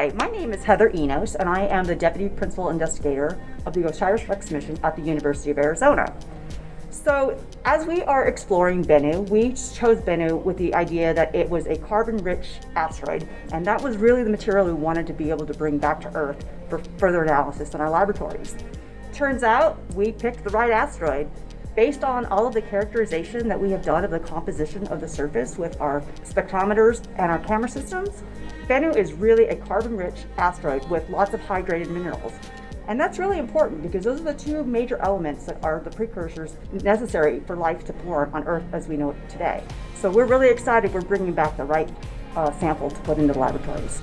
Hi, my name is Heather Enos, and I am the Deputy Principal Investigator of the OSIRIS-REx mission at the University of Arizona. So, as we are exploring Bennu, we chose Bennu with the idea that it was a carbon-rich asteroid, and that was really the material we wanted to be able to bring back to Earth for further analysis in our laboratories. Turns out, we picked the right asteroid. Based on all of the characterization that we have done of the composition of the surface with our spectrometers and our camera systems, Bennu is really a carbon-rich asteroid with lots of hydrated minerals. And that's really important because those are the two major elements that are the precursors necessary for life to form on Earth as we know it today. So we're really excited we're bringing back the right uh, sample to put into the laboratories.